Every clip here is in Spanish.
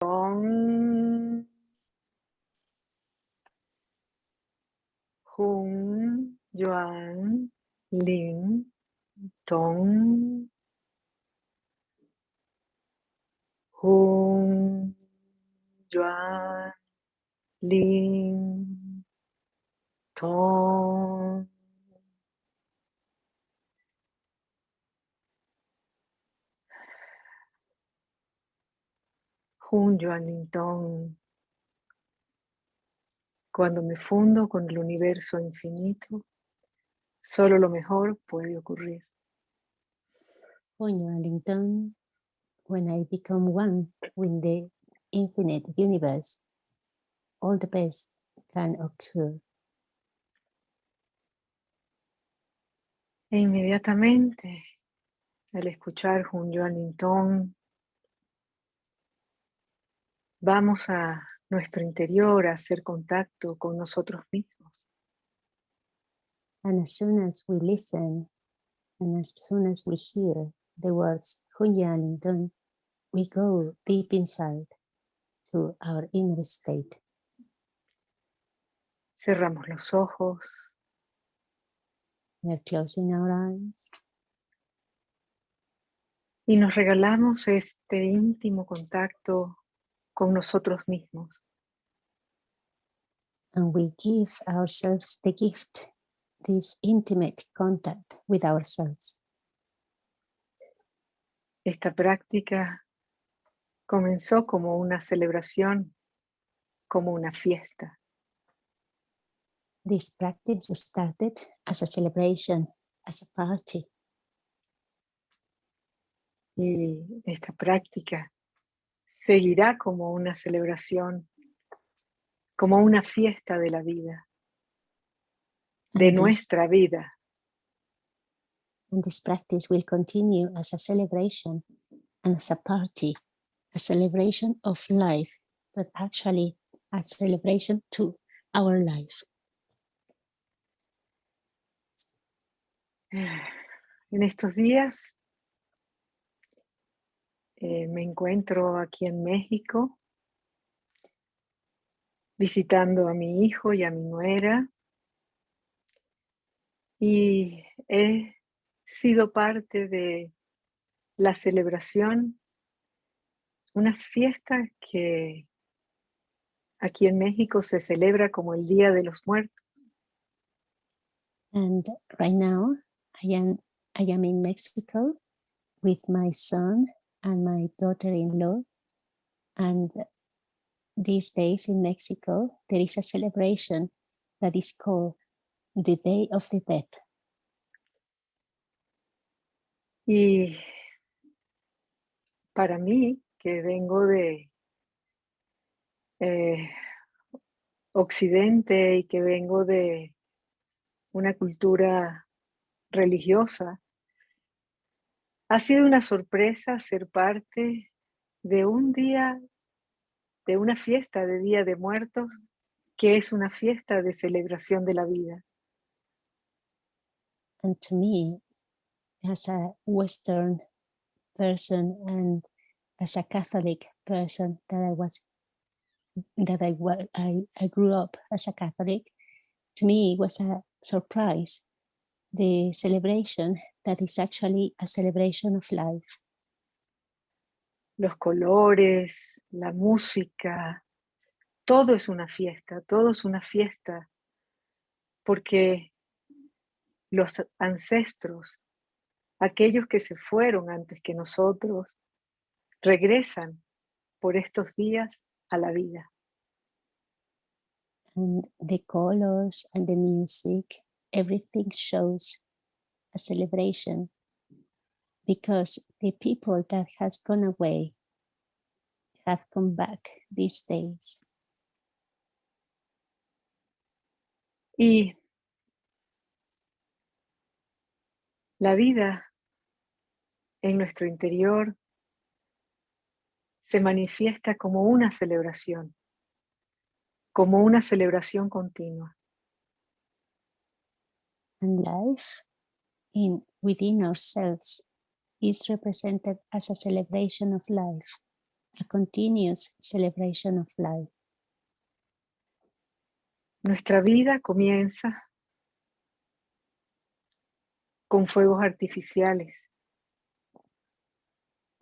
Tong. Jun, Yuan, Lin, Tong. Jun, Yuan, Lin, Tong. Jun Yuan Tong. Cuando me fundo con el universo infinito, solo lo mejor puede ocurrir. Jun Yuan Tong. When I become one with the infinite universe, all the best can occur. E inmediatamente, al escuchar Jun Yuan Tong, vamos a nuestro interior a hacer contacto con nosotros mismos. And as soon as we listen, and as soon as we hear the words Hunyan Dun, we go deep inside to our inner state. Cerramos los ojos. We're closing our eyes. Y nos regalamos este íntimo contacto con nosotros mismos. And we give ourselves the gift, this intimate contact with ourselves. Esta práctica comenzó como una celebración, como una fiesta. This practice started as a celebration, as a party. Y esta práctica seguirá como una celebración, como una fiesta de la vida, de nuestra vida. And this practice will continue as a celebration and as a party, a celebration of life, but actually a celebration to our life. En estos días eh, me encuentro aquí en México visitando a mi hijo y a mi nuera y he sido parte de la celebración, unas fiestas que aquí en México se celebra como el Día de los Muertos. And right now I am, I am in Mexico with my son and my daughter-in-law. And these days in Mexico, there is a celebration that is called the Day of the Dead. Y para mí, que vengo de eh, Occidente y que vengo de una cultura religiosa, ha sido una sorpresa ser parte de un día, de una fiesta de Día de Muertos, que es una fiesta de celebración de la vida. And to me, as a Western person and as a Catholic person that I was, that I, I, I grew up as a Catholic, to me it was a surprise, the celebration that is actually a celebration of life. Los colores, la música, todo es una fiesta, todo es una fiesta, porque los ancestros, aquellos que se fueron antes que nosotros, regresan por estos días a la vida. And the colors and the music, everything shows a celebration because the people that has gone away have come back these days. Y la vida en nuestro interior se manifiesta como una celebración, como una celebración continua. And life in within ourselves is represented as a celebration of life, a continuous celebration of life. Nuestra vida comienza con fuegos artificiales.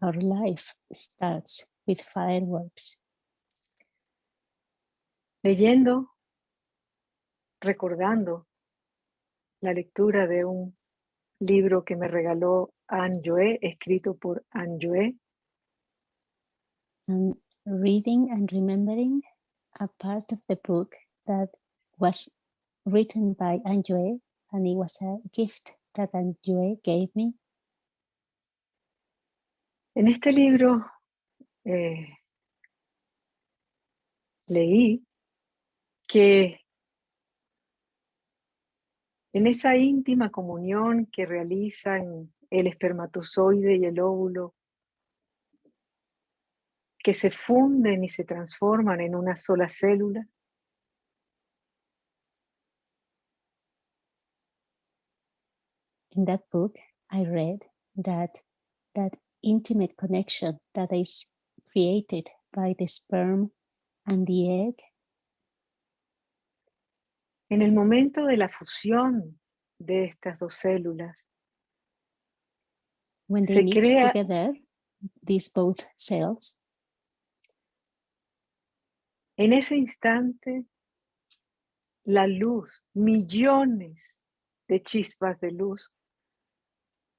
Our life starts with fireworks. Leyendo, recordando la lectura de un libro que me regaló Anne escrito por Anne. And reading and remembering a part of the book that was written by Anne and it was a gift that Anne gave me. En este libro eh, leí que en esa íntima comunión que realizan el espermatozoide y el óvulo, que se funden y se transforman en una sola célula, in that book, I read that that intimate connection that is created by the sperm and the egg En el momento de la fusión de estas dos células, when they se mix crea together these both cells, en ese instante la luz, millones de chispas de luz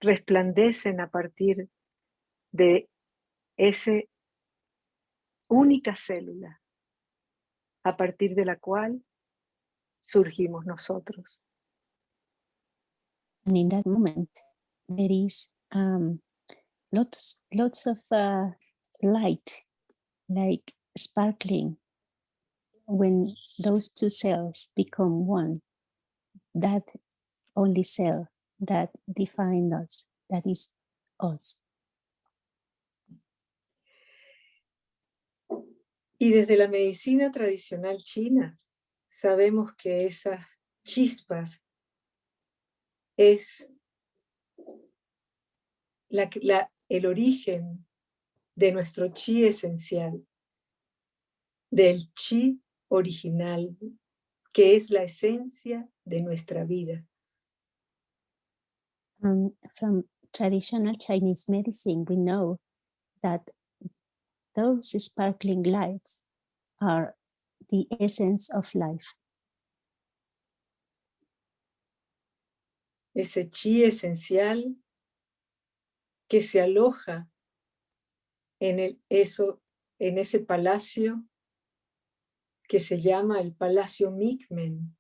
resplandecen a partir de esa única célula, a partir de la cual surgimos nosotros. and in that moment, there is um, lots, lots of uh, light, like sparkling, when those two cells become one. That only cell that define us, that is us. Y desde la medicina tradicional china, sabemos que esas chispas es el origen de nuestro chi esencial, del chi original, que es la esencia de nuestra vida. Um, from traditional Chinese medicine, we know that those sparkling lights are the essence of life. Ese chi esencial que se aloja en, el, eso, en ese palacio que se llama el Palacio Mikmen,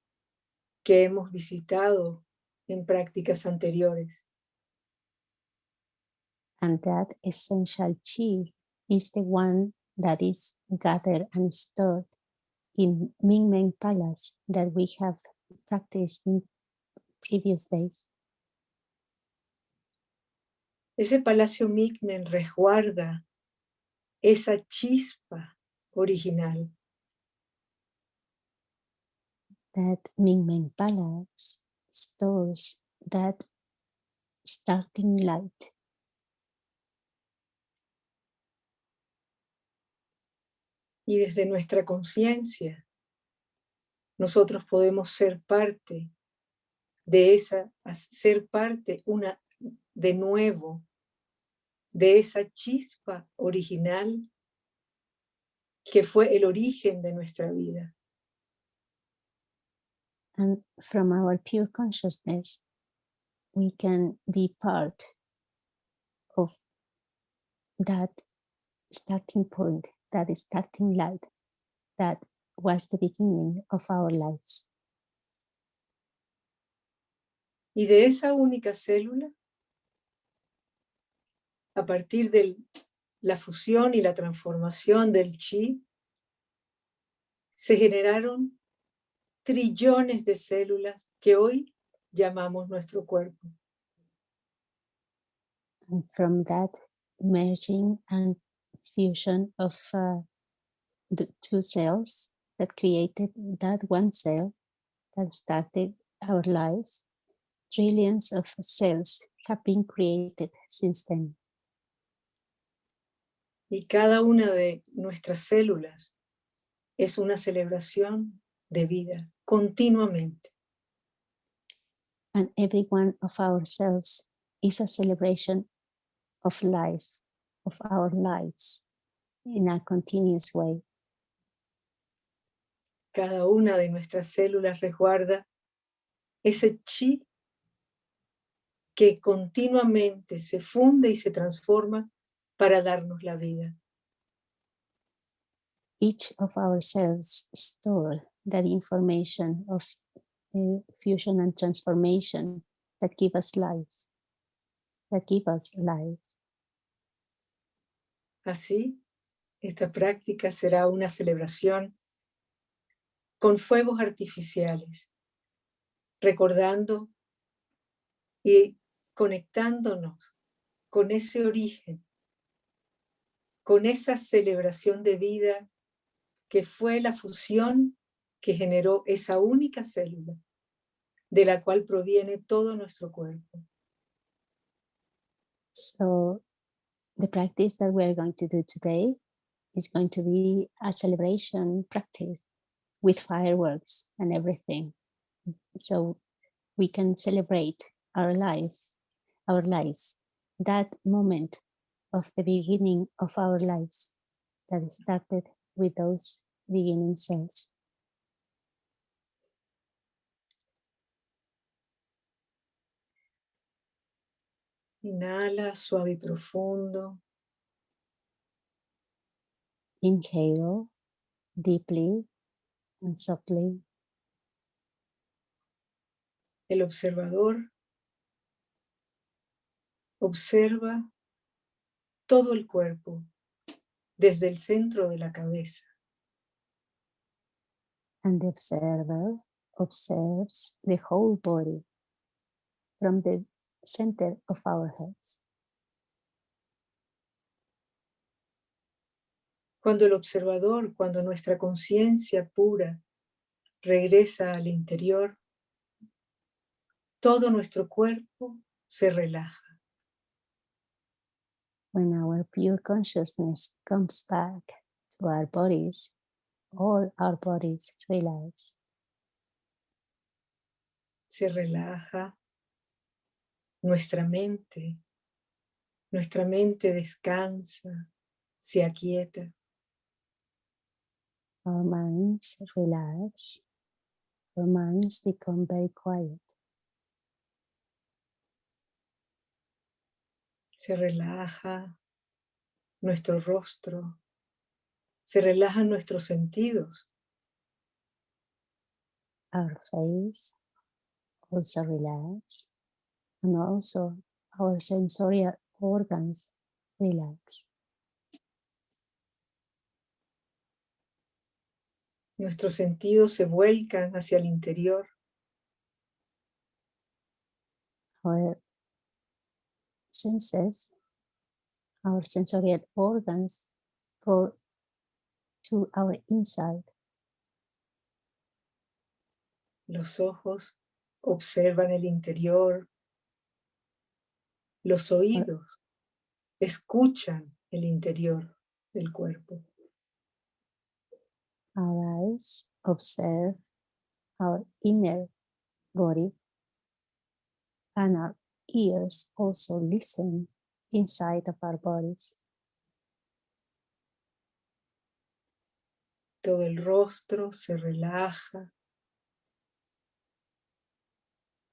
que hemos visitado en prácticas anteriores. And that essential chi is the one that is gathered and stored in Mingmen Palace that we have practiced in previous days. Ese Palacio Mikmen resguarda esa chispa original. That Mingmen Palace stores that starting light. Y desde nuestra conciencia, nosotros podemos ser parte de esa, ser parte una, de nuevo, de esa chispa original que fue el origen de nuestra vida. And from our pure consciousness, we can be part of that starting point, that starting light, that was the beginning of our lives. Y de esa única célula, a partir de la fusión y la transformación del chi, se generaron trillones de células que hoy llamamos nuestro cuerpo. And from that merging and fusion of uh, the two cells that created that one cell that started our lives, trillions of cells have been created since then. Y cada una de nuestras células es una celebración de vida continuamente. And every one of our cells is a celebration of life, of our lives, in a continuous way. Cada una de nuestras células resguarda ese chi que continuamente se funde y se transforma para darnos la vida. Each of our cells store that information of uh, fusion and transformation that give us lives, that give us life. Así, esta práctica será una celebración con fuegos artificiales, recordando y conectándonos con ese origen, con esa celebración de vida que fue la fusión que generó esa única célula, de la cual proviene todo nuestro cuerpo. The practice that we're going to do today is going to be a celebration practice with fireworks and everything. So we can celebrate our life, our lives, that moment of the beginning of our lives that started with those beginning cells. Inhala suave y profundo. Inhale deeply and softly. El observador observa todo el cuerpo desde el centro de la cabeza. And the observer observes the whole body from the center of our heads. Cuando el observador, cuando nuestra conciencia pura regresa al interior, todo nuestro cuerpo se relaja. When our pure consciousness comes back to our bodies, all our bodies relax. Se relaja nuestra mente, nuestra mente descansa, se aquieta. Our minds relax, our minds become very quiet. Se relaja nuestro rostro, se relajan nuestros sentidos. Our face also relax and also our sensory organs relax. Nuestros sentidos se vuelcan hacia el interior. Our senses, our sensorial organs go to our inside. Los ojos observan el interior. Los oídos escuchan el interior del cuerpo. Our eyes observe our inner body and our ears also listen inside of our bodies. Todo el rostro se relaja.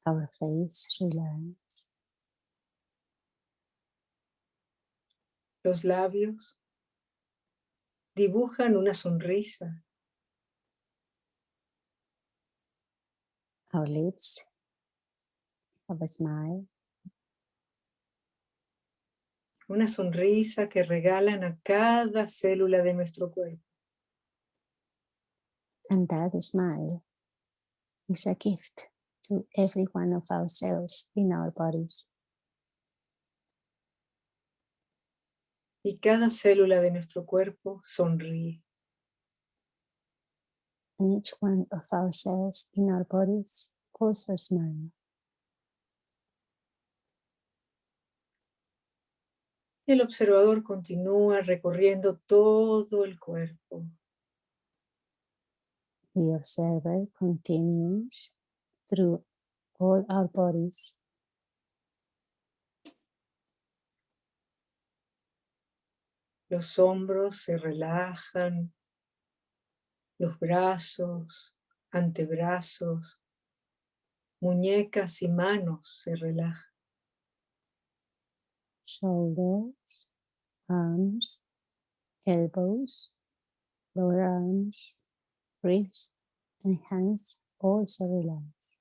Our face relax. Los labios dibujan una sonrisa. Our lips have a smile. Una sonrisa que regalan a cada célula de nuestro cuerpo. And that smile is a gift to every one of our cells in our bodies. Y cada célula de nuestro cuerpo sonríe. And each one of our cells in our bodies also smile. El observador continúa recorriendo todo el cuerpo. The observer continues through all our bodies. Los hombros se relajan, los brazos, antebrazos, muñecas y manos se relajan. Shoulders, arms, elbows, lower arms, wrists, and hands also relax.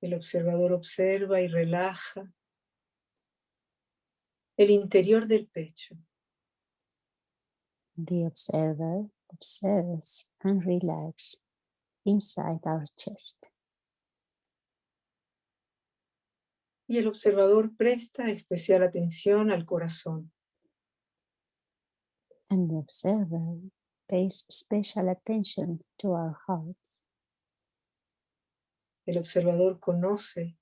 El observador observa y relaja el interior del pecho. The observer observes and relaxes inside our chest. Y el observador presta especial atención al corazón. And the observer pays special attention to our hearts. El observador conoce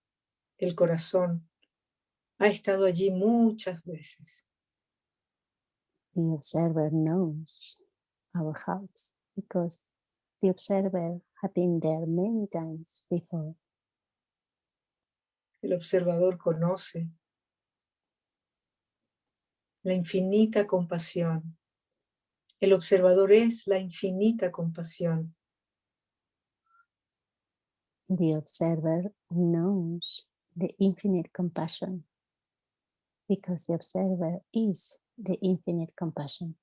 el corazón ha estado allí muchas veces. The observer knows our hearts because the observer had been there many times before. El observador conoce la infinita compasión. El observador es la infinita compasión. The observer knows the infinite compassion because the observer is the infinite compassion.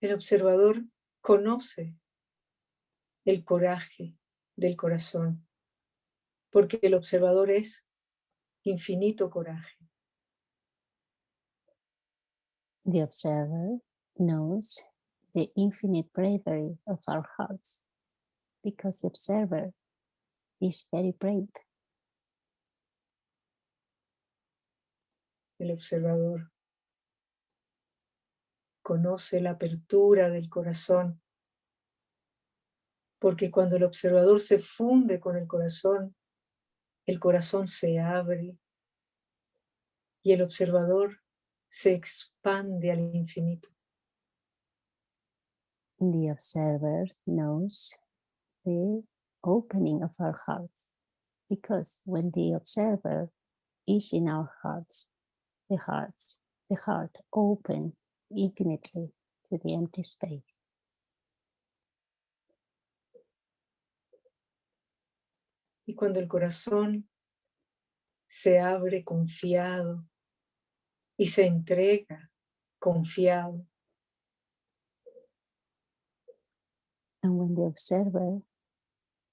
El observador conoce el coraje del corazón, porque el observador es infinito coraje. The observer knows the infinite bravery of our hearts, because the observer is very brave. El observador. Conoce la apertura del corazón, porque cuando el observador se funde con el corazón, el corazón se abre y el observador se expande al infinito. The observer knows the opening of our hearts, because when the observer is in our hearts, the hearts, the heart open infinitely to the empty space. Y cuando el corazón se abre confiado y se entrega confiado. And when the observer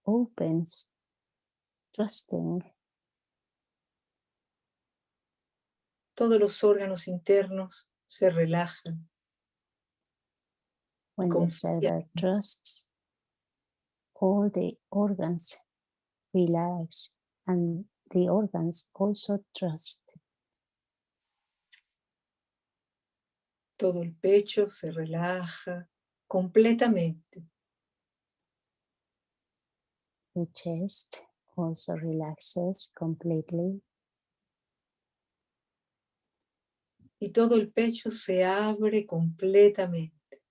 opens, trusting todos los órganos internos se relajan. When the observer trusts, all the organs relax and the organs also trust. Todo el pecho se relaja completamente. The chest also relaxes completely. Y todo el pecho se abre completamente.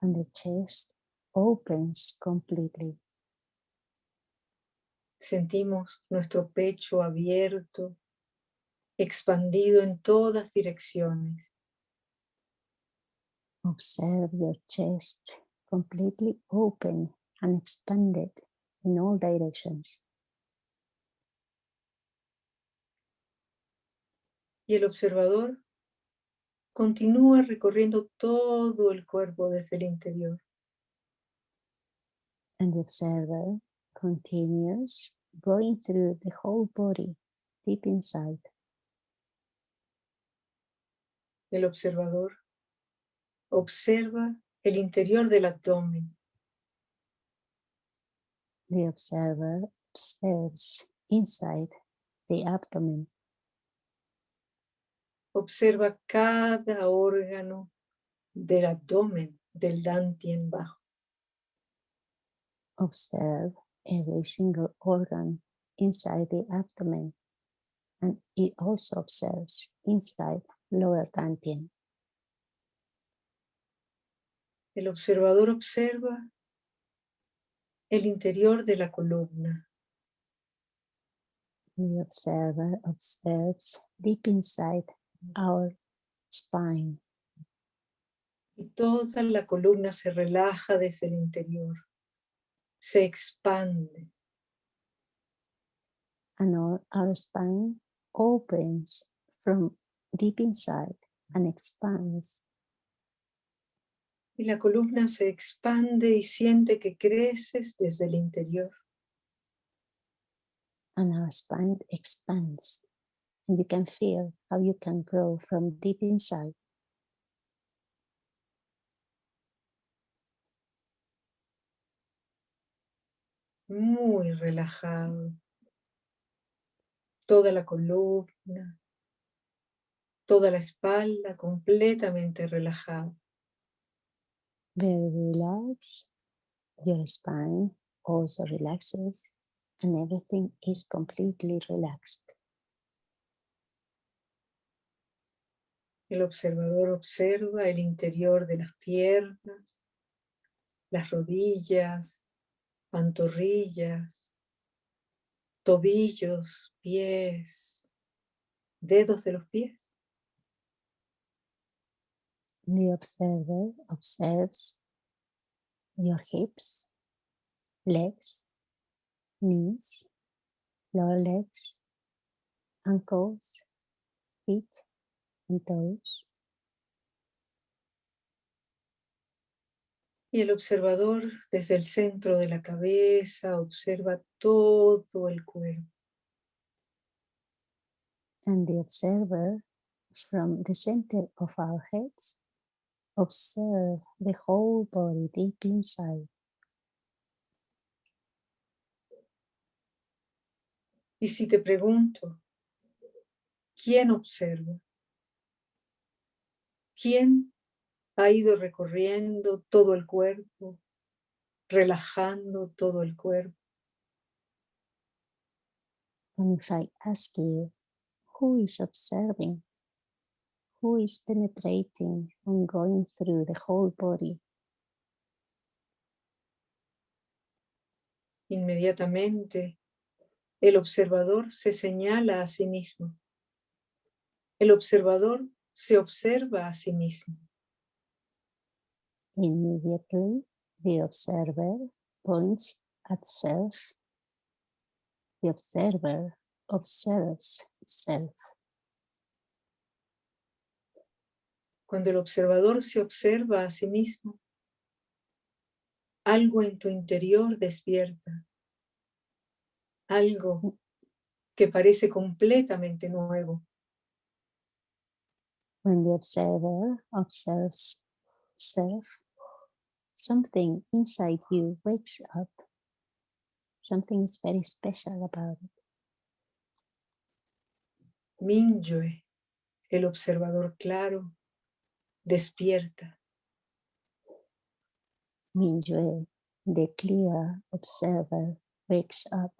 And the chest opens completely. Sentimos nuestro pecho abierto, expandido en todas direcciones. Observe your chest completely open and expanded in all directions. Y el observador continúa recorriendo todo el cuerpo desde el interior. And the observer continues going through the whole body, deep inside. El observador observa el interior del abdomen. The observer observes inside the abdomen. Observa cada órgano del abdomen del dantien bajo. Observe every single organ inside the abdomen, and it also observes inside lower dantian. El observador observa el interior de la columna. The observer observes deep inside our spine. Y toda la columna se relaja desde el interior, se expande. And our, our spine opens from deep inside and expands. Y la columna se expande y siente que creces desde el interior. And our spine expands. And you can feel how you can grow from deep inside. Muy relajado. Toda la columna, toda la espalda completamente relajada. Very relaxed. Your spine also relaxes and everything is completely relaxed. El observador observa el interior de las piernas, las rodillas, pantorrillas, tobillos, pies, dedos de los pies. The observer observes your hips, legs, knees, lower legs, ankles, feet, Y el observador desde el centro de la cabeza observa todo el cuerpo. And the observer from the center of our heads observe the whole body deep inside. Y si te pregunto, ¿quién observa? ¿Quién ha ido recorriendo todo el cuerpo, relajando todo el cuerpo? And if I ask you, who is observing? Who is penetrating and going through the whole body? Inmediatamente el observador se señala a sí mismo. El observador se observa a sí mismo. Immediately, the observer points at self. The observer observes self. Cuando el observador se observa a sí mismo, algo en tu interior despierta. Algo que parece completamente nuevo. When the observer observes self, something inside you wakes up. Something is very special about it. Mingyue, el observador claro, despierta. Mingyue, the clear observer, wakes up.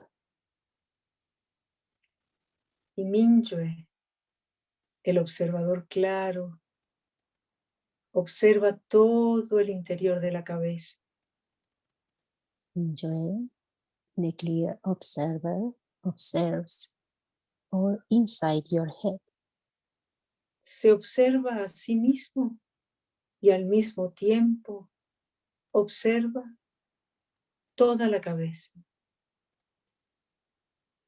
Y Mingyue, el observador claro, observa todo el interior de la cabeza. Mingyue, the clear observer, observes all inside your head. Se observa a sí mismo y al mismo tiempo observa toda la cabeza.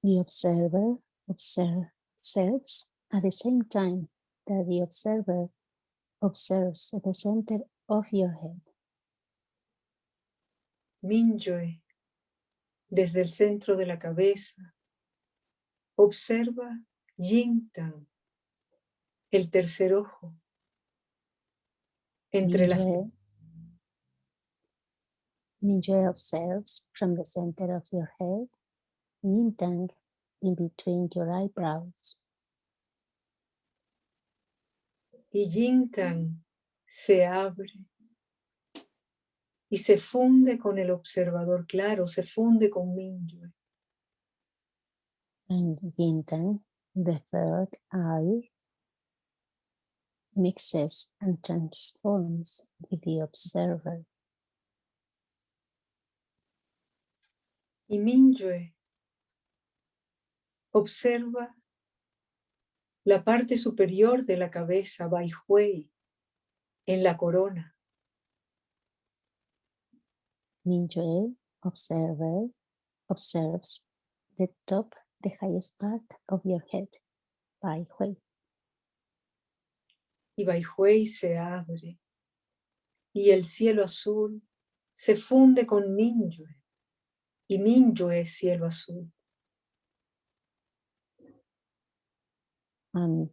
The observer observes at the same time that the observer observes at the center of your head. Mingyue, desde el centro de la cabeza, observa Yingtan, el tercer ojo, entre las Mingyue, Mingyue observes from the center of your head, Yintang in between your eyebrows. Y Yingtan se abre y se funde con el observador claro, se funde con Mingyue. And Yinten, the third eye, mixes and transforms with the observer. Y Mingyue observa la parte superior de la cabeza, Baihui, en la corona. Mingyue observer observes the top, the highest part of your head, Baihui. Y Baihui se abre y el cielo azul se funde con Mingyue y Mingyue es cielo azul. And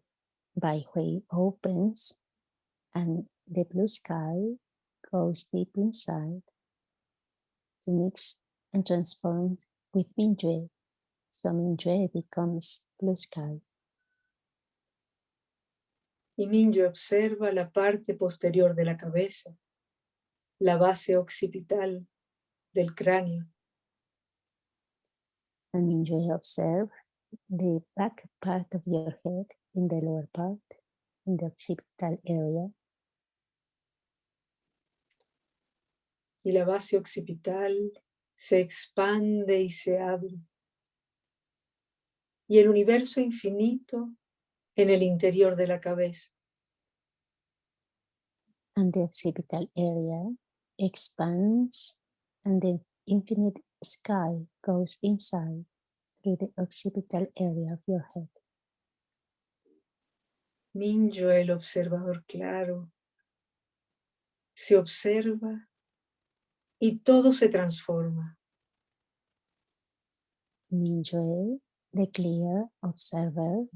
Baihui opens and the blue sky goes deep inside to mix and transform with Mingyue. So Mingyue becomes blue sky. Y Mingyue observa la parte posterior de la cabeza, la base occipital del cráneo. And Mingyue observe the back part of your head in the lower part, in the occipital area. y la base occipital se expande y se abre. Y el universo infinito en el interior de la cabeza. And the occipital area expands and the infinite sky goes inside the occipital area of your head. Minyo, el observador claro, se observa y todo se transforma. Mingyue, the clear observer,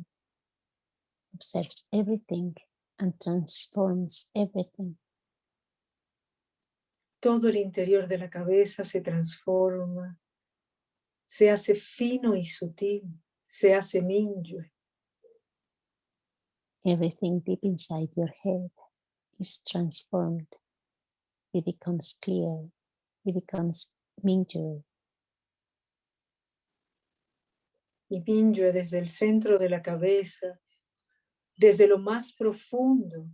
observes everything and transforms everything. Todo el interior de la cabeza se transforma, se hace fino y sutil, se hace Mingyue. Everything deep inside your head is transformed. It becomes clear it becomes Mingyue. Y Mingyue desde el centro de la cabeza, desde lo más profundo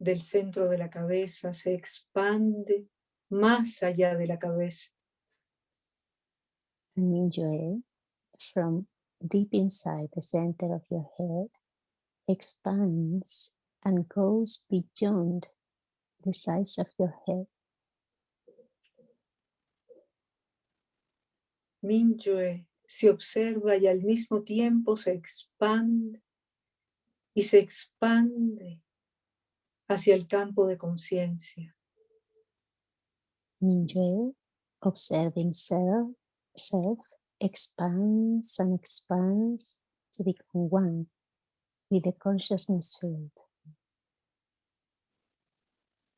del centro de la cabeza, se expande más allá de la cabeza. Mingyue, from deep inside the center of your head, expands and goes beyond the size of your head. Mingyue se observa y al mismo tiempo se expande y se expande hacia el campo de conciencia. Mingyue, observing self, self expands and expands to become one with the consciousness field.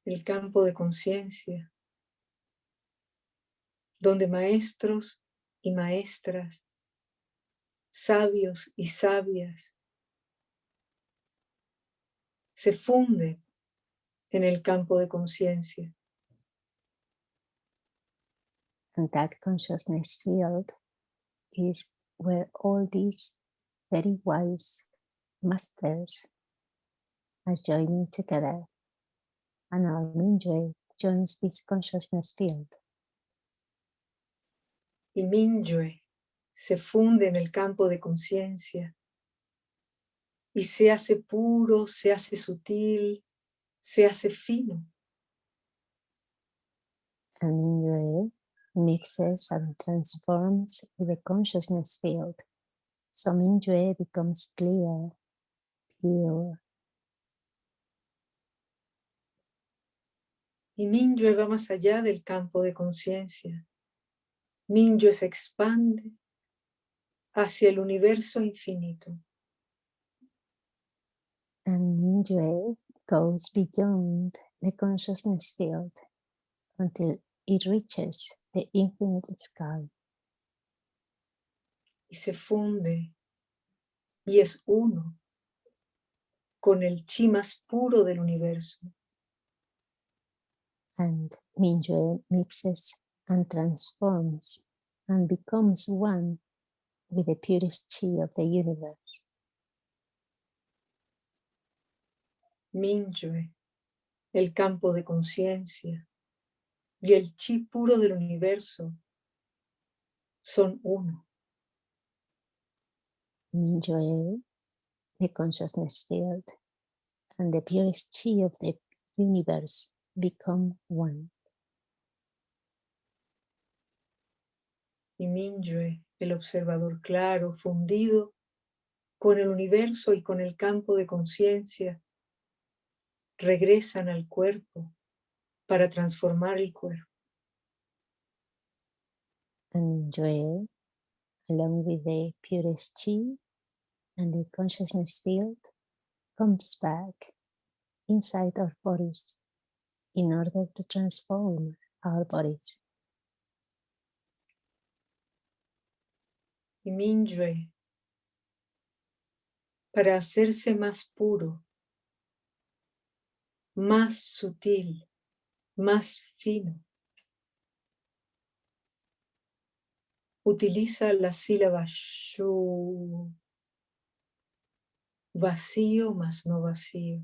El campo de conciencia, donde maestros y maestras, sabios y sabias, se funden en el campo de conciencia. And that consciousness field is where all these very wise masters are joining together. And our Mingyue joins this consciousness field. y Mingyue se funde en el campo de conciencia y se hace puro, se hace sutil, se hace fino. And Mingyue mixes and transforms the consciousness field. So Mingyue becomes clear, pure. Y Mingyue va más allá del campo de conciencia. Mingyue se expande hacia el universo infinito. And Mingyue goes beyond the consciousness field until it reaches the infinite sky. Y se funde y es uno con el chi más puro del universo. And Mingyue mixes and transforms and becomes one with the purest chi of the universe. Mingyue, el campo de conciencia y el chi puro del universo son uno. Mingyue, the consciousness field, and the purest chi of the universe become one. Y Mingyue, el observador claro, fundido con el universo y con el campo de conciencia, regresan al cuerpo para transformar el cuerpo. And along with the purest chi and the consciousness field, comes back inside our bodies in order to transform our bodies. Y Mingyue, para hacerse más puro, más sutil, más fino. Utiliza la sílaba shu, vacío más no vacío.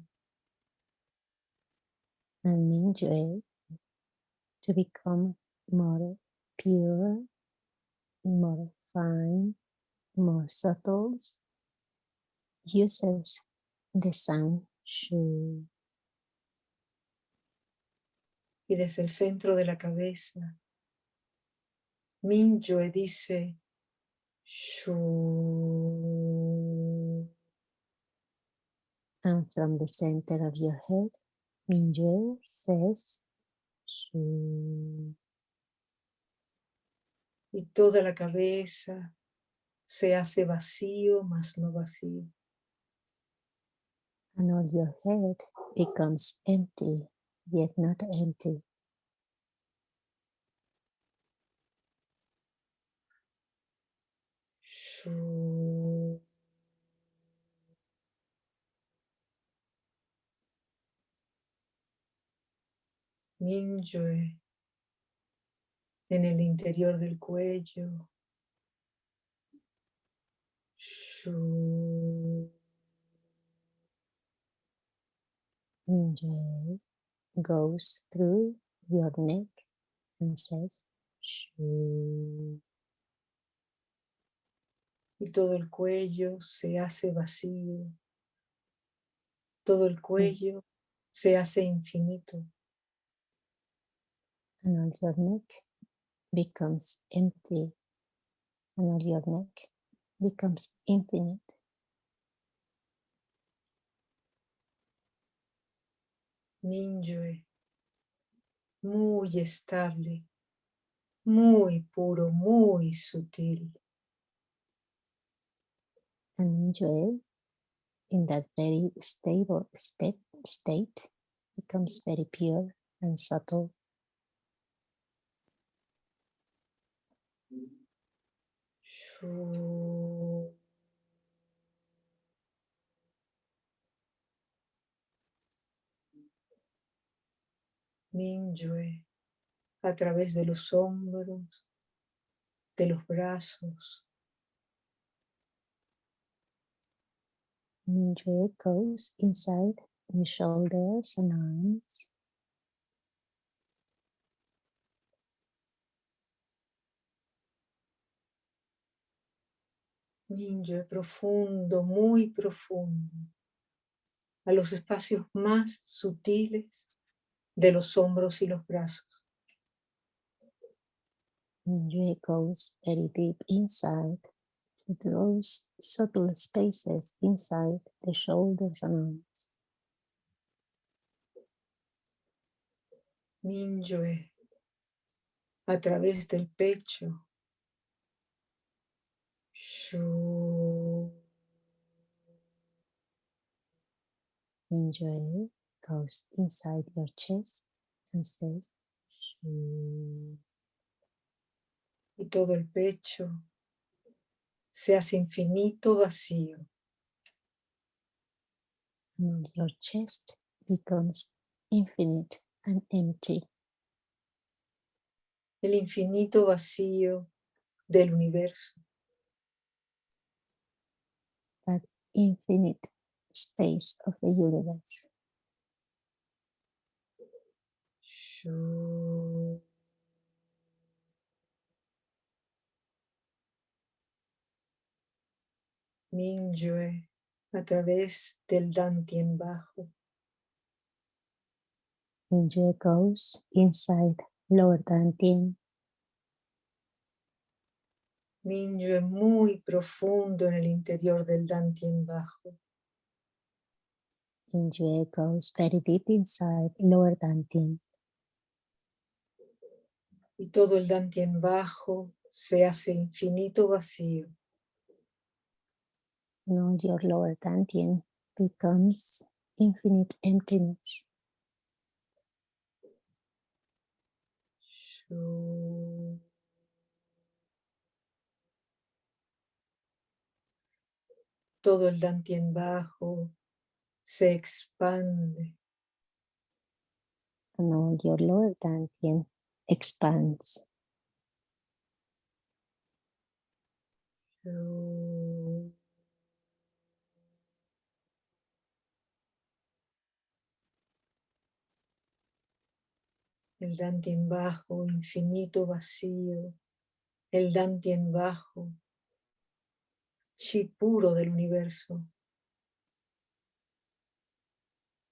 And to become more pure, more fine, more subtle, uses the sound shu. Y desde el centro de la cabeza, Mingyue dice, Shu. And from the center of your head, Mingyue says, Shu. Y toda la cabeza se hace vacío, más no vacío. And all your head becomes empty, yet not empty. Mingyue en el interior del cuello. Mingyue goes through your neck and says, Shu. y todo el cuello se hace vacío. Todo el cuello se hace infinito. And all your neck becomes empty. And all your neck becomes infinite. Mingyue, muy estable, muy puro, muy sutil. and in that very stable state, state becomes very pure and subtle. Mingyue a través de los hombros, de los brazos, Mingyue goes inside the shoulders and arms. Mingyue profundo, muy profundo, a los espacios más sutiles de los hombros y los brazos. Mingyue goes very deep inside to those subtle spaces inside the shoulders and arms. Mingyue a través del pecho. Shu. Goes inside your chest and says, "Shu." y todo el pecho se hace infinito vacío. and your chest becomes infinite and empty. el infinito vacío del universo. That infinite space of the universe. Mingyue a través del Dantien bajo. Mingyue goes inside lower Dantien. Mingyue muy profundo en el interior del Dantien bajo. Mingyue goes very deep inside lower Dantien. Y todo el Dantien bajo se hace infinito vacío. Now your lower dantian becomes infinite emptiness. Todo el dantien bajo se expande. Now your lower expands. el Dantien bajo, infinito vacío, el Dantien bajo, chi puro del universo.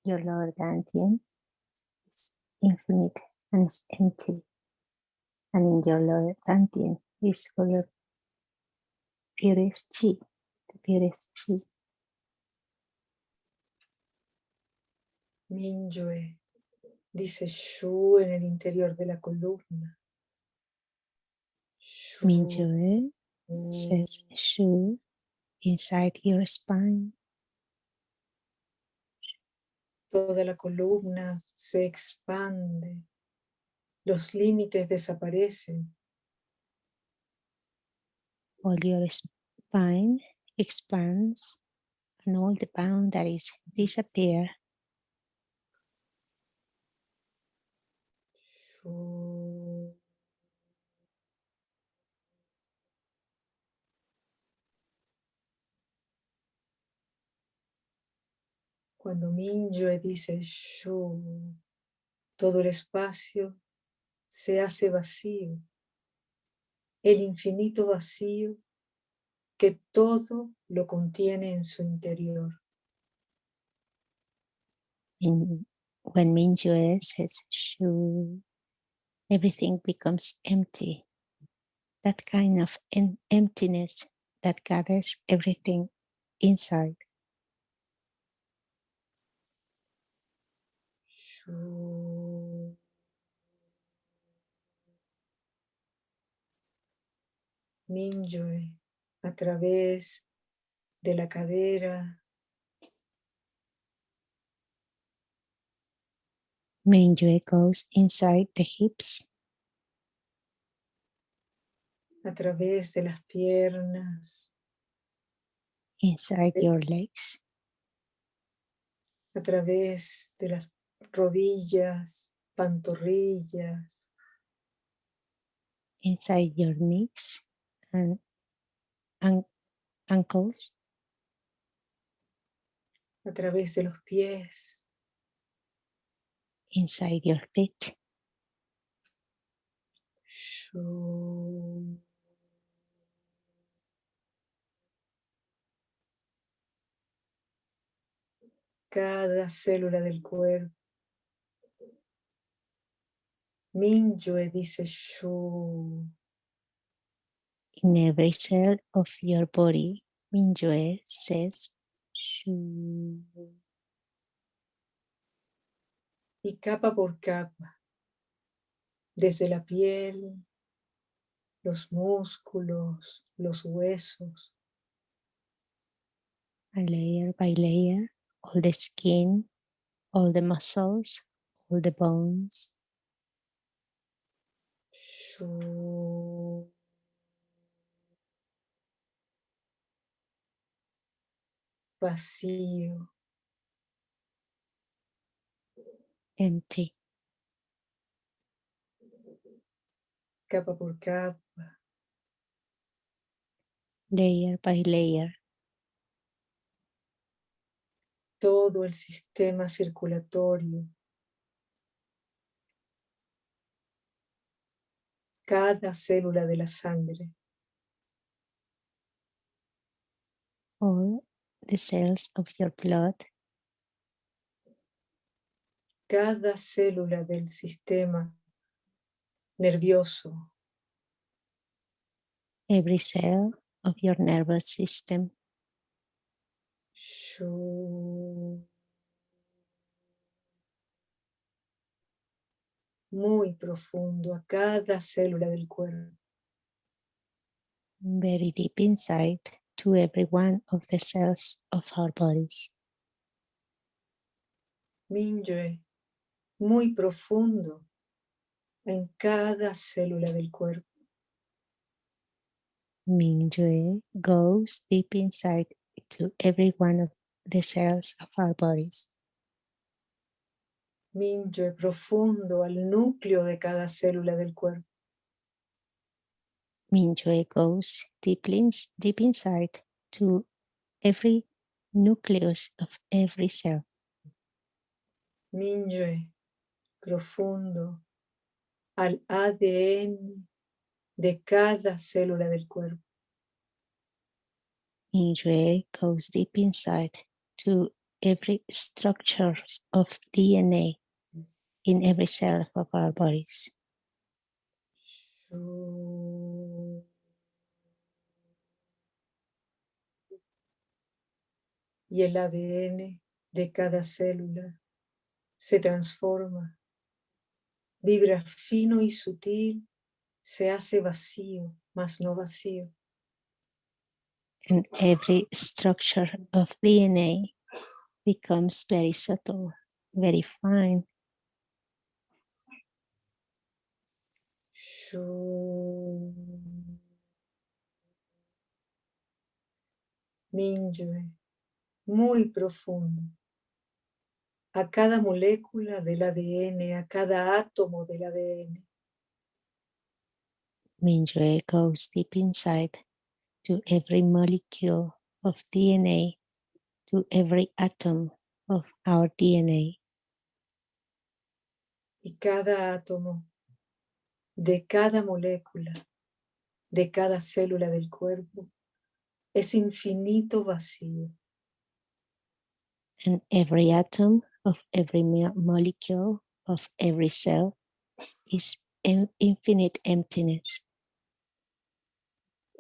Your lower Dantian is infinite and is empty. And in your lower Dantian is for your purest chi, the purest chi. Mingyue dice Shu en el interior de la columna. Mingyue says Shu inside your spine. Toda la columna se expande, los límites desaparecen. All your spine expands and all the boundaries disappear. Cuando Mingyue dice Shu, todo el espacio se hace vacío, el infinito vacío que todo lo contiene en su interior. when Mingyue says Shu, everything becomes empty. That kind of emptiness that gathers everything inside. A través de la cadera. Mingyue goes inside the hips. A través de las piernas. Inside your legs. A través de las rodillas, pantorrillas. Inside your knees and, ankles. A través de los pies. Inside your feet. Cada célula del cuerpo Mingyue dice Shu. In every cell of your body, Mingyue says Shu. Y capa por capa, desde la piel, los músculos, los huesos. layer by layer, all the skin, all the muscles, all the bones. Vacío. Empty. capa por capa, layer by layer. todo el sistema circulatorio, cada célula de la sangre, all the cells of your blood, cada célula del sistema nervioso, every cell of your nervous system, muy profundo a cada célula del cuerpo. very deep inside to every one of the cells of our bodies. Mingyue, muy profundo en cada célula del cuerpo. Mingyue goes deep inside to every one of the cells of our bodies. Mingyue profundo al núcleo de cada célula del cuerpo. Mingyue goes deeply ins- deep inside to every nucleus of every cell. Mingyue profundo al ADN de cada célula del cuerpo. Mingyue goes deep inside to every structure of DNA in every cell of our bodies. Y el ADN de cada célula se transforma, vibra fino y sutil, se hace vacío, mas no vacío. and every structure of DNA becomes very subtle, very fine, Shu. Mingyue, muy profundo. A cada molécula del ADN, a cada átomo del ADN. Mingyue goes deep inside to every molecule of DNA, to every atom of our DNA, Y cada átomo de cada molécula, de cada célula del cuerpo, es infinito vacío. And every atom of every molecule of every cell is infinite emptiness.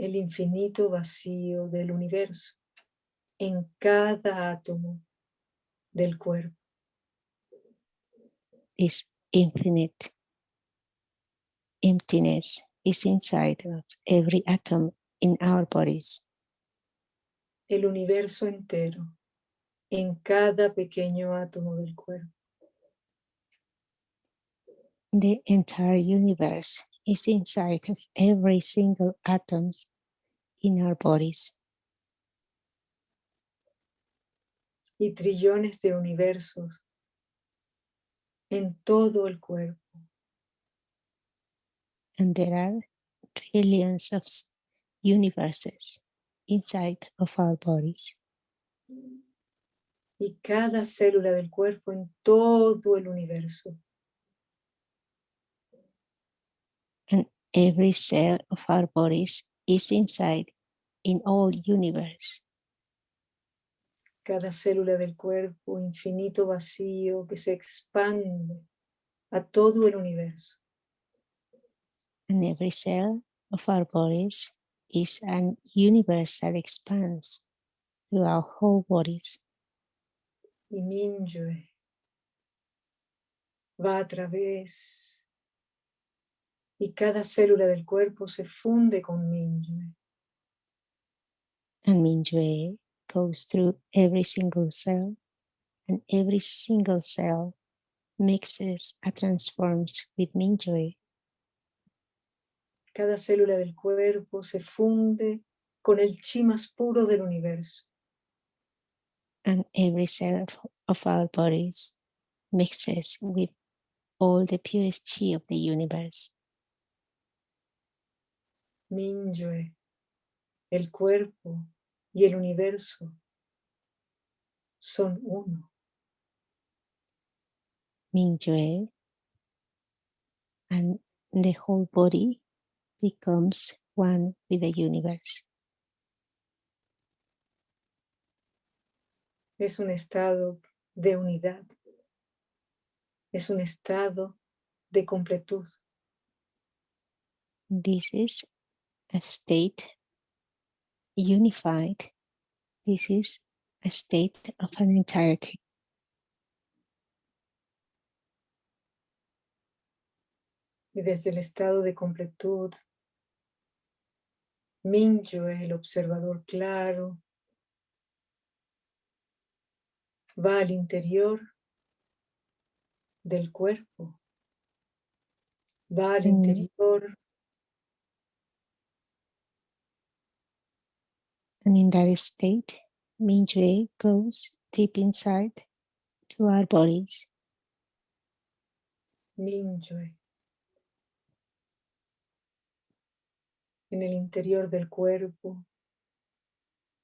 el infinito vacío del universo en cada átomo del cuerpo. This infinite emptiness is inside of every atom in our bodies. El universo entero en cada pequeño átomo del cuerpo. The entire universe is inside of every single atoms in our bodies. y trillones de universos en todo el cuerpo. And there are trillions of universes inside of our bodies. Y cada célula del cuerpo en todo el universo. And every cell of our bodies is inside in all universe. Cada célula del cuerpo infinito vacío que se expande a todo el universo. And every cell of our bodies is an universe that expands through our whole bodies. Y Minyue va a través y cada célula del cuerpo se funde con Minyue. And Mingyue goes through every single cell, and every single cell mixes and transforms with Mingyue. Cada célula del cuerpo se funde con el chi más puro del universo. And every cell of, of our bodies mixes with all the purest chi of the universe. Minyue, el cuerpo y el universo son uno. Mingyue, and the whole body becomes one with the universe. Es un estado de unidad. Es un estado de completud. This is a state unified. This is a state of an entirety. Y desde el estado de completud, Minyue, el observador claro, va al interior del cuerpo, va al Mm. interior And in that state, Mingyue goes deep inside to our bodies. Minyue. En el interior del cuerpo,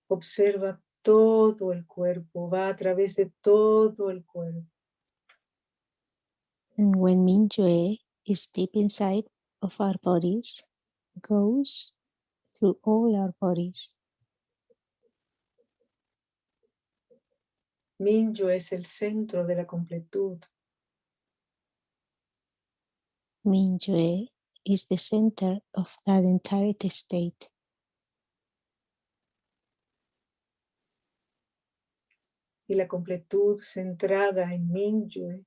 observa todo el cuerpo, va a través de todo el cuerpo. And when Mingyue is deep inside of our bodies, goes through all our bodies. Minyue es el centro de la completud. Mingyue is the center of that entirety state. Y la completud centrada en Minyue.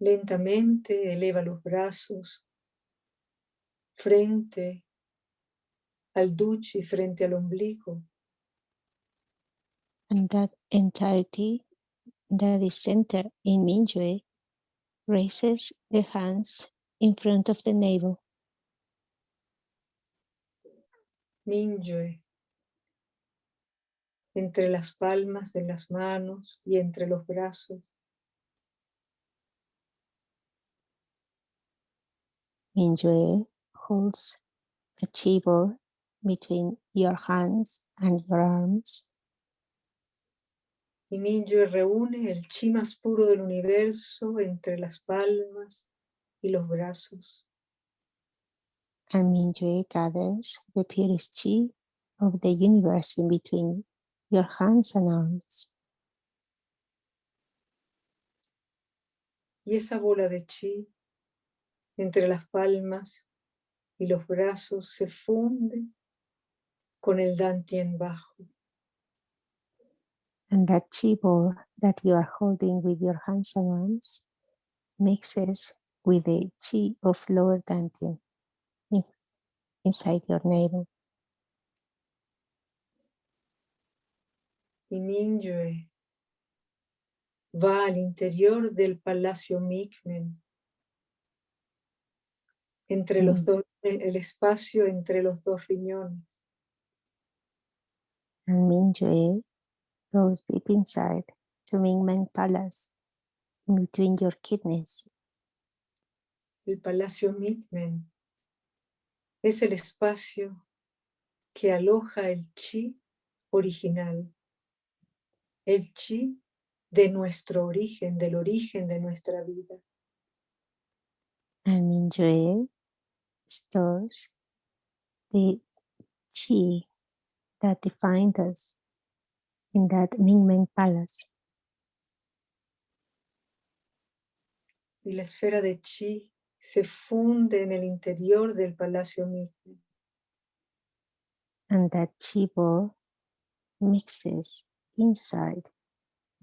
Lentamente eleva los brazos frente al duchi, frente al ombligo. And that entirety that is centered in Mingyue raises the hands in front of the navel. Minyue. Entre las palmas de las manos y entre los brazos. Mingyue holds a chibo between your hands and your arms. Y Minyue reúne el chi más puro del universo entre las palmas y los brazos. and Mingyue gathers the purest chi of the universe in between your hands and arms. Y esa bola de chi entre las palmas y los brazos se funde con el dantien bajo. And that chi ball that you are holding with your hands and arms mixes with the chi of lower dantian in- inside your navel. Y Minyue va al interior del palacio Mikmen, entre los Mm. dos, el espacio entre los dos riñones. And Mingyue goes deep inside to Mingmen Palace in between your kidneys. El palacio Mikmen es el espacio que aloja el chi original, el chi de nuestro origen, del origen de nuestra vida. and Mingyue stores the chi that defined us in that Mingmen Palace. Y la esfera de chi se funde en el interior del palacio Mikmen. and that chi ball mixes inside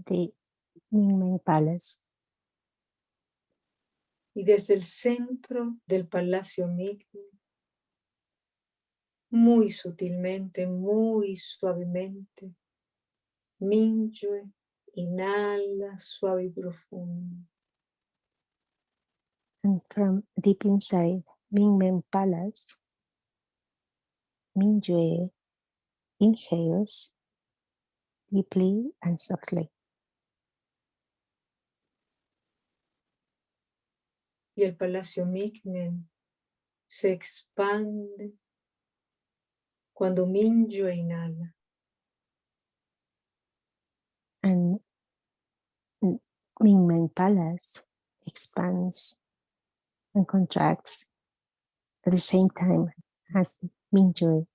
the Mingmen Palace. y desde el centro del palacio Mikmen, muy sutilmente, muy suavemente, Minyue inhala suave y profundo. And from deep inside Mingmen Palace, Mingyue inhales deeply and softly. Y el palacio Mikmen se expande cuando Minyo inhala. And Mingmen Palace expands and contracts at the same time as Mingyue.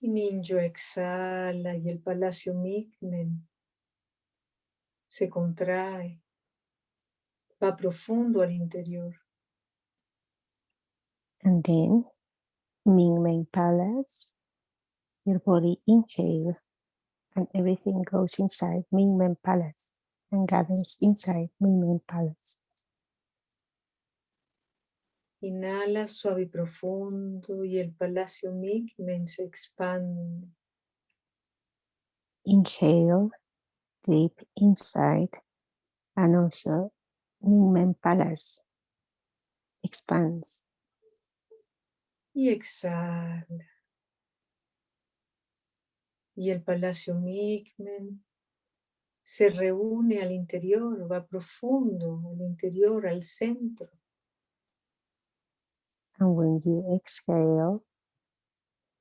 Y Minyo exhala y el palacio Mingmen se contrae, va profundo al interior. And then Mingmen Palace, your body inhale and everything goes inside Mingmen Palace and gathers inside Mingmen Palace. Inhala suave y profundo y el palacio Mingmen se expande. Inhale deep inside and also Mingmen Palace expands. Y exhala. Y el palacio Mingmen se reúne al interior, va profundo al interior, al centro. And when you exhale,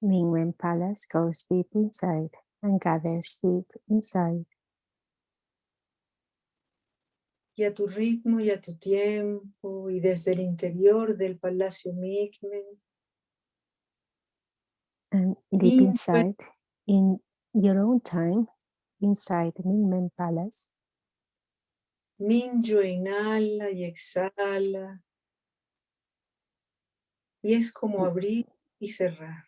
Mingmen Palace goes deep inside and gathers deep inside. Y a tu ritmo y a tu tiempo y desde el interior del palacio Mingmen, And deep inside, in your own time, inside Mingmen Palace, Minyo inhala y exhala. Y es como abrir y cerrar.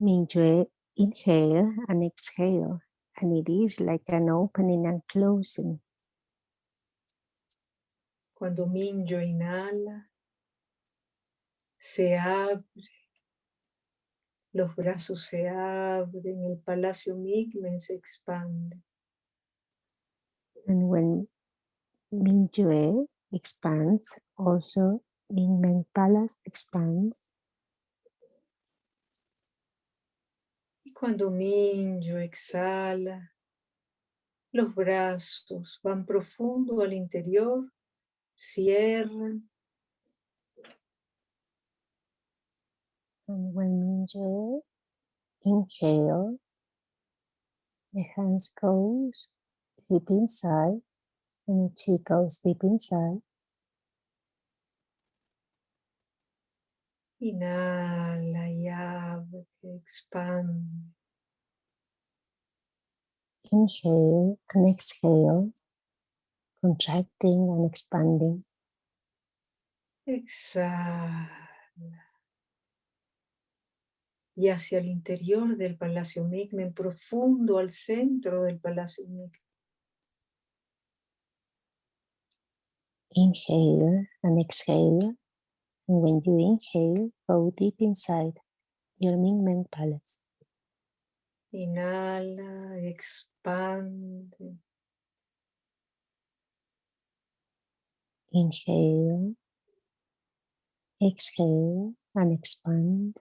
Mingyue inhale and exhale, and it is like an opening and closing. Cuando Minyo inhala, se abre, los brazos se abren, el palacio Mingmen se expande. And when Mingyue expands, also Mingmen Palace expands. Y cuando Minyo exhala, los brazos van profundo al interior, cierran And when Mingyue inhale, the hands goes deep inside, and the cheek goes deep inside. Inhala y abre, expande. Inhale and exhale, contracting and expanding. Exhala. Y hacia el interior del Palacio Migmen, profundo al centro del Palacio Migmen. Inhale and exhale. And when you inhale, go deep inside your Mingmen Palace. Inhala, expande. Inhale, exhale, and expand.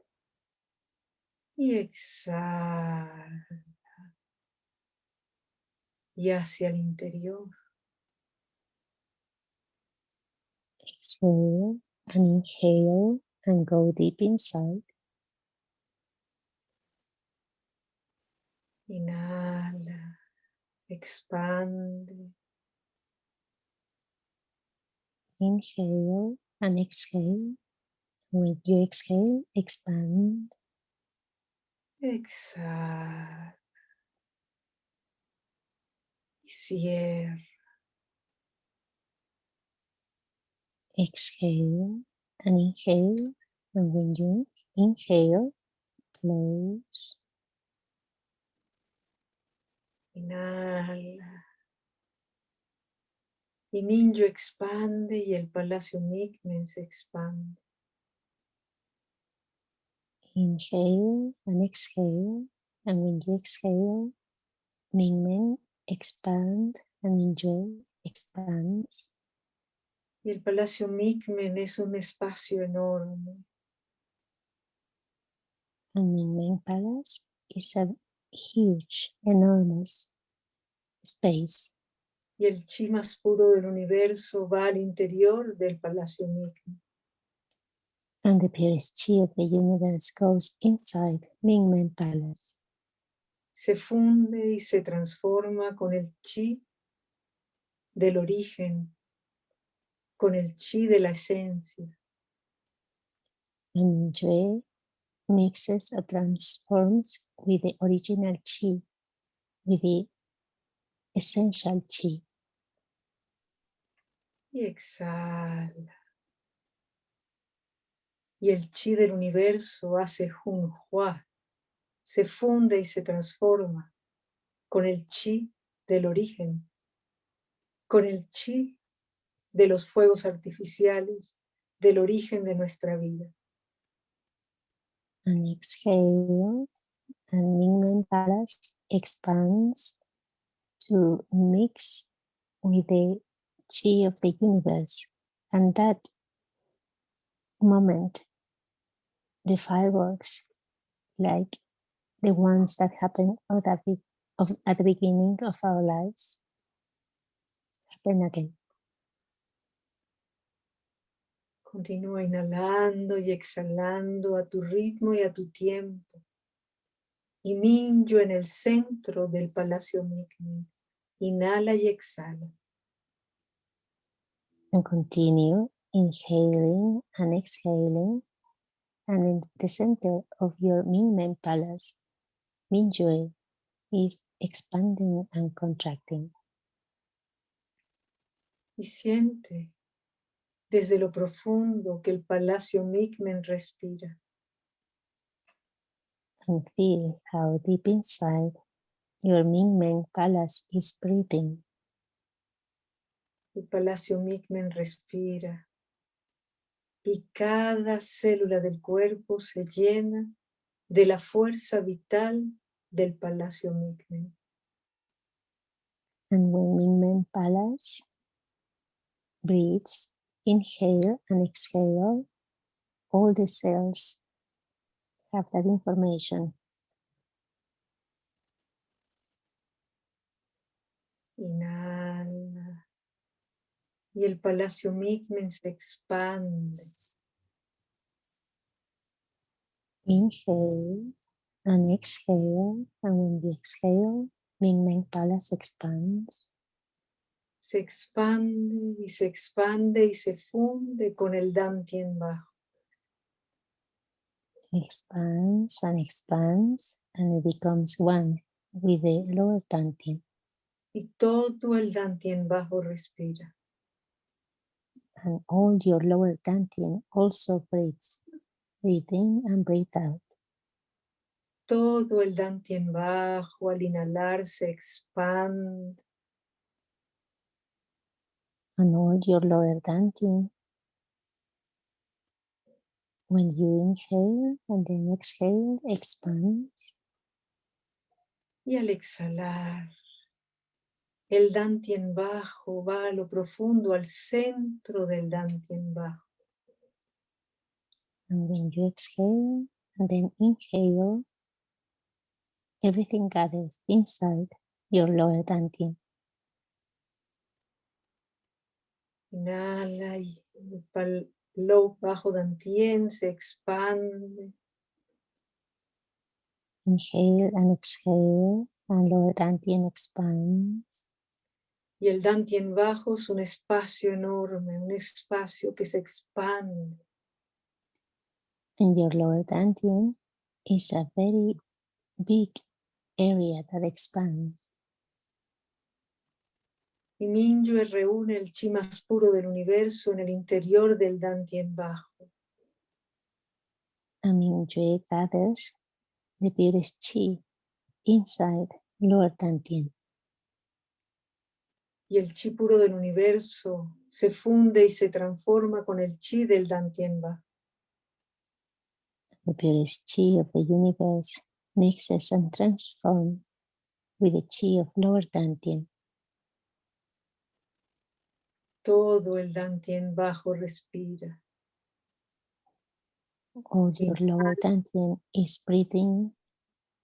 Y exhala. Y hacia el interior. Exhale and inhale and go deep inside. Inhala, expande. Inhale and exhale. When you exhale, expand. Exhale. Y cierra. Exhale and inhale. And when you inhale, close. Inhala. Y Ninjo expande y el Palacio Migmen se expande. Inhale and exhale. And when you exhale, Mingmen expand and enjoy expands. Y el Palacio Migmen es un espacio enorme. And Mingmen Palace is a huge, enormous space. Y el chi más puro del universo va al interior del Palacio Ming. And the purest chi of the universe goes inside Mingmen Palace. Se funde y se transforma con el chi del origen, con el chi de la esencia. And mixes or transforms with the original chi, with the essential chi. Y exhala. Y el chi del universo hace junhua, se funde y se transforma con el chi del origen, con el chi de los fuegos artificiales, del origen de nuestra vida. And exhale, and Mingmen Palace expands to mix with the chi of the universe. And that moment, the fireworks, like the ones that happen at the beginning of our lives, happen again. Continúa inhalando y exhalando a tu ritmo y a tu tiempo. Y Minyo en el centro del Palacio Mikmi. Inhala y exhala. And continue inhaling and exhaling. And in the center of your Mingmen Palace, Mingyue is expanding and contracting. Y siente desde lo profundo que el Palacio Mikmen respira. and feel how deep inside your Mingmen palace is breathing. El Palacio Mikmen respira. Y cada célula del cuerpo se llena de la fuerza vital del Palacio Mikmen. And when palace breathes, inhale and exhale, all the cells have that information. Inhala. Y el Palacio Mikmen se expande. Inhale and exhale, and when you exhale, Mingmen palace expands. Se expande y se expande y se funde con el Dantien bajo. expands and expands and it becomes one with the lower dantian Y todo el Dantien bajo respira. and all your lower dantian also breathes breathe in and breathe out Todo el Dantien bajo al inhalar se expande. And all your lower dantian when you inhale and then exhale expands. Y al exhalar, el Dantien bajo va a lo profundo, al centro del Dantien bajo. and when you exhale and then inhale. Everything gathers inside your lower dantian Inhala y el pal- low bajo Dantien se expande. Inhale and exhale, and lower dantian expands. Y el Dantien bajo es un espacio enorme, un espacio que se expande. And your lower dantian is a very big area that expands. Y Minyue reúne el chi más puro del universo en el interior del Dantien bajo. And Mingyue gathers the purest chi inside lower dantian. Y el chi puro del universo se funde y se transforma con el chi del Dantien bajo. The purest chi of the universe mixes and transforms with the chi of lower dantian. Todo el Dantien bajo respira. All your lower dantian is breathing,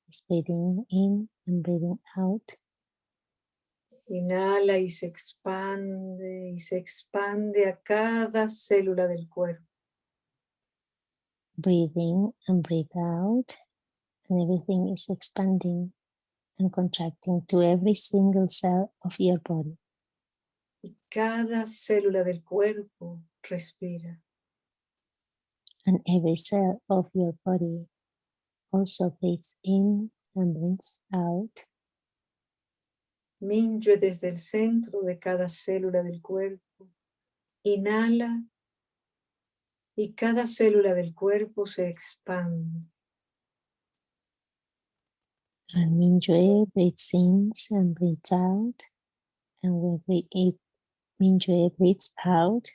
is breathing in and breathing out. Inhala y se expande y se expande a cada célula del cuerpo. Breathe in and breathe out, and everything is expanding and contracting to every single cell of your body. Cada célula del cuerpo respira. And every cell of your body also breathes in and breathes out. Mingyue desde el centro de cada célula del cuerpo. Inhala y cada célula del cuerpo se expande. And Mingyue breathes in and breathes out. And we eat, Mingyue breathes out,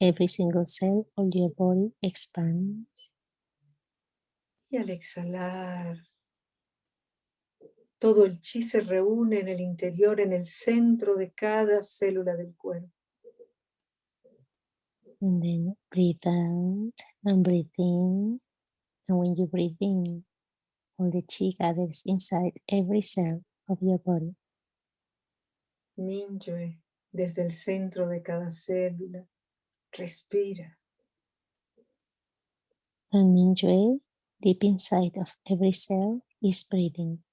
every single cell of your body expands. Y al exhalar, todo el chi se reúne en el interior, en el centro de cada célula del cuerpo. And then breathe out and breathe in. And when you breathe in, all the chi gathers inside every cell of your body. Mingyue, desde el centro de cada célula, respira. And Mingyue, deep inside of every cell, is breathing.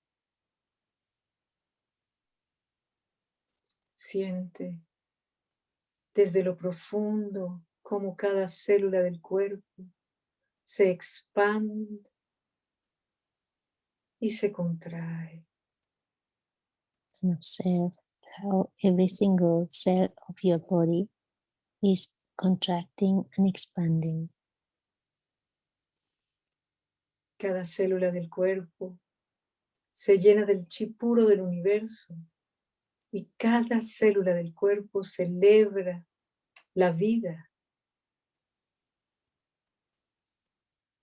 Siente desde lo profundo como cada célula del cuerpo se expande y se contrae. And observe how every single cell of your body is contracting and expanding. Cada célula del cuerpo se llena del chi puro del universo y cada célula del cuerpo celebra la vida.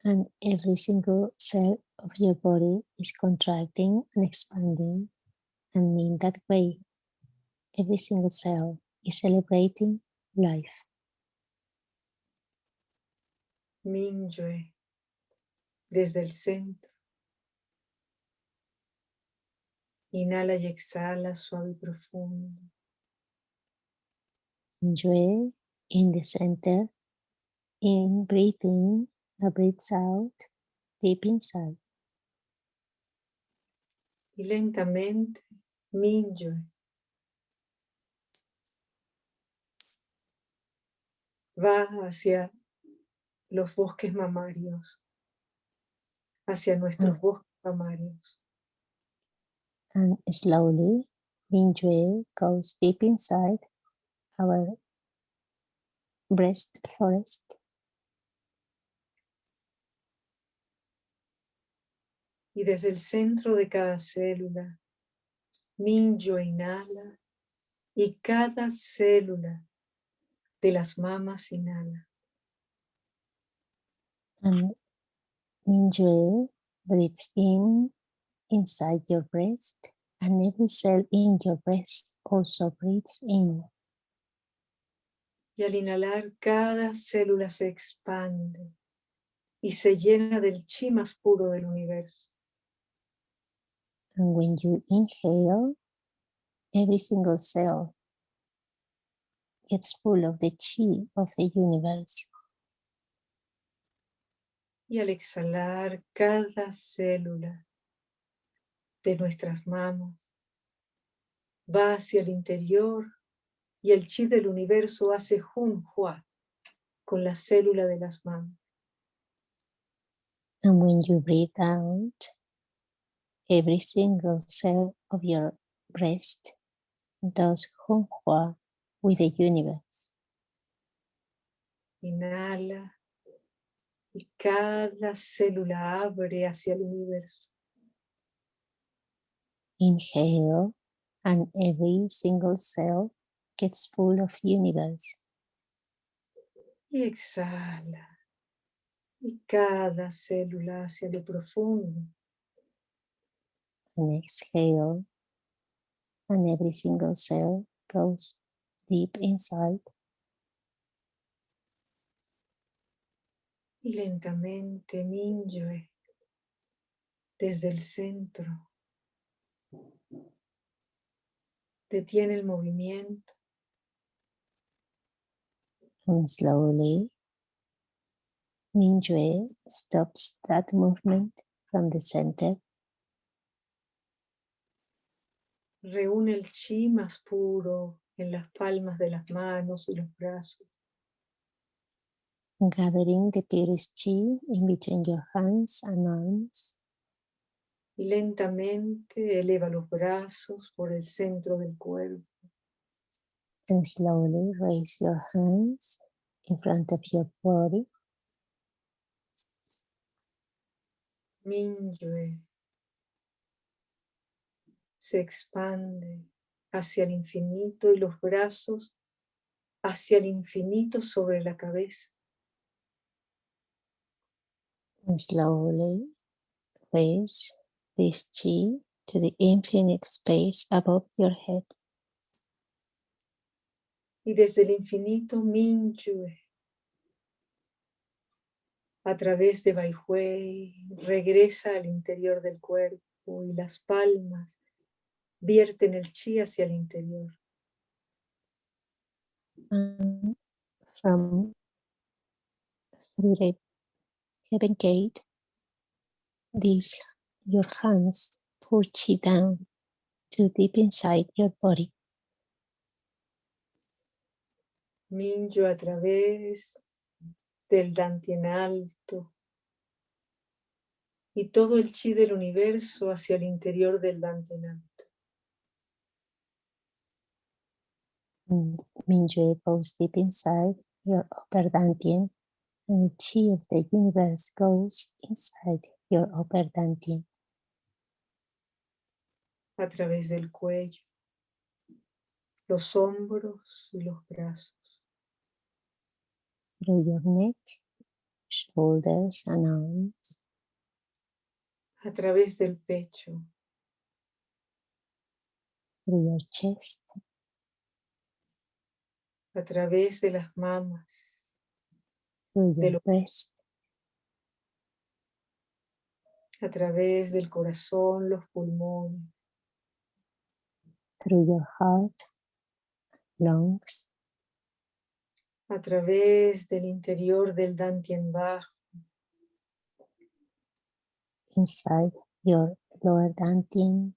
And every single cell of your body is contracting and expanding. And in that way, every single cell is celebrating life. Mingyue, desde el centro. Inhala y exhala suave y profundo. Enjoy in the center. In breathing, a breathes out deep inside. Y lentamente, Mingyue. Va hacia los bosques mamarios, hacia nuestros bosques mamarios. And slowly, Mingyue goes deep inside our breast forest. Y desde el centro de cada célula, Mingyue inhala y cada célula de las mamas inhala. And Mingyue breathes in inside your breast and every cell in your breast also breathes in. Y al inhalar, cada célula se expande y se llena del chi más puro del universo. And when you inhale, every single cell gets full of the chi of the universe. Y al exhalar, cada célula de nuestras manos va hacia el interior y el chi del universo hace junhua con la célula de las manos. And when you breathe out, every single cell of your breast does Hunhua with the universe. Inhala y cada célula abre hacia el universo. Inhale and every single cell gets full of universe. Y exhala. Y cada célula hacia lo profundo. And exhale and every single cell goes deep inside. Y lentamente Mingyue desde el centro Detiene el movimiento. And slowly, Mingyue stops that movement from the center. Reúne el chi más puro en las palmas de las manos y los brazos. Gathering the purest chi in between your hands and arms. Y lentamente eleva los brazos por el centro del cuerpo. And slowly raise your hands in front of your body. Minyue se expande hacia el infinito y los brazos hacia el infinito sobre la cabeza. And slowly raise this chi to the infinite space above your head. Y desde el infinito Minyue a través de Baihui regresa al interior del cuerpo y las palmas vierten el chi hacia el interior. And from the heaven gate, these your hands pull chi down to deep inside your body. Minyo a través del Dantien alto y todo el chi del universo hacia el interior del Dantien alto. Mingyue goes deep inside your upper dantian and the chi of the universe goes inside your upper dantian a través del cuello, los hombros y los brazos. through your neck, shoulders and arms, a través del pecho, through your chest, a través de las mamas, De your lo- breast, a través del corazón, los pulmones, through your heart, lungs, a través del interior del Dantien bajo, inside your lower dantian,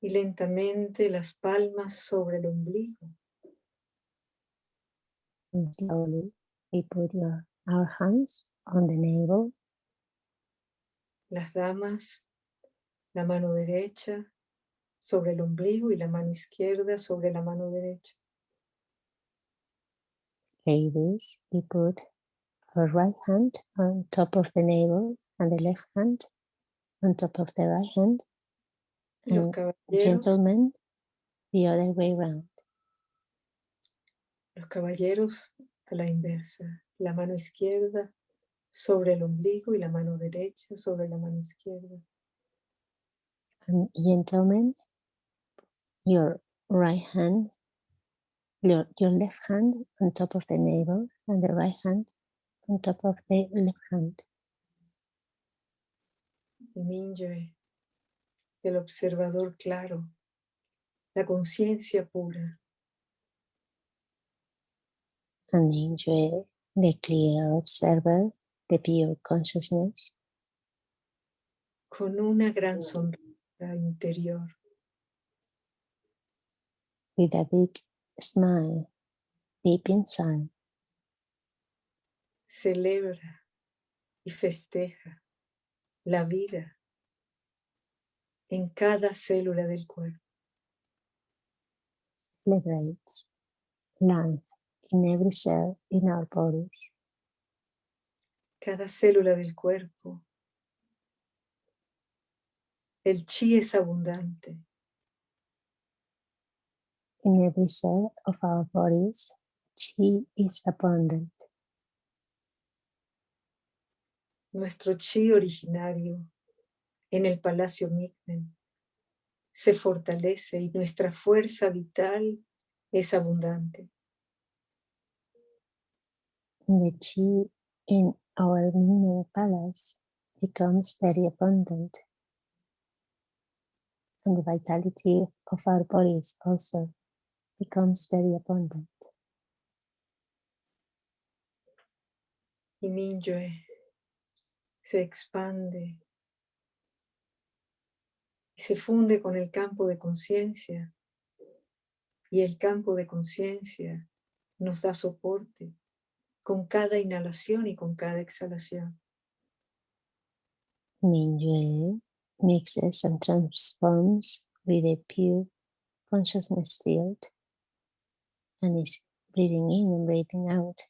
y lentamente las palmas sobre el ombligo, and slowly we put your our hands on the navel, las damas, la mano derecha sobre el ombligo y la mano izquierda sobre la mano derecha. ladies, we put our right hand on top of the navel and the left hand on top of the right hand, and gentlemen, the other way around. Los caballeros a la inversa, la mano izquierda sobre el ombligo y la mano derecha sobre la mano izquierda. And gentlemen, your right hand, your, your left hand on top of the navel and the right hand on top of the left hand. Y Minyue, el observador claro, la conciencia pura, And enjoy the clear observer, the pure consciousness, con una gran sonrisa interior, with a big smile deep inside, celebra y festeja la vida en cada célula del cuerpo. celebrates life in every cell in our bodies. Cada célula del cuerpo. El chi es abundante. In every cell of our bodies, chi is abundant. Nuestro chi originario en el Palacio Migmen se fortalece y nuestra fuerza vital es abundante. The chi in our Mingmen palace becomes very abundant. and the vitality of our bodies also becomes very abundant. Y Ninjoe se expande y se funde con el campo de conciencia. Y el campo de conciencia nos da soporte con cada inhalación y con cada exhalación. Mingyue mixes and transforms with a pure consciousness field and is breathing in and breathing out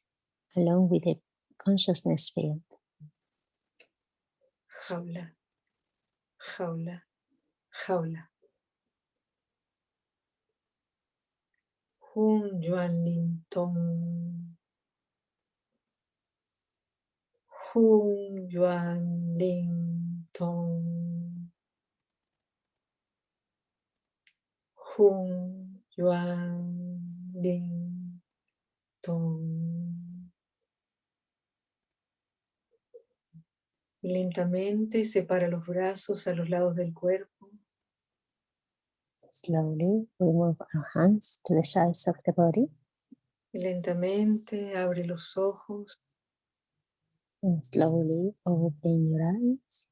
along with a consciousness field. Jaula, jaula, jaula. Hun Yuan Lin Tong. Hun Yuan Ling Tong. Hun Yuan Ling Tong. Y lentamente separa los brazos a los lados del cuerpo. Slowly we move our hands to the sides of the body. Y lentamente abre los ojos. And slowly open your eyes.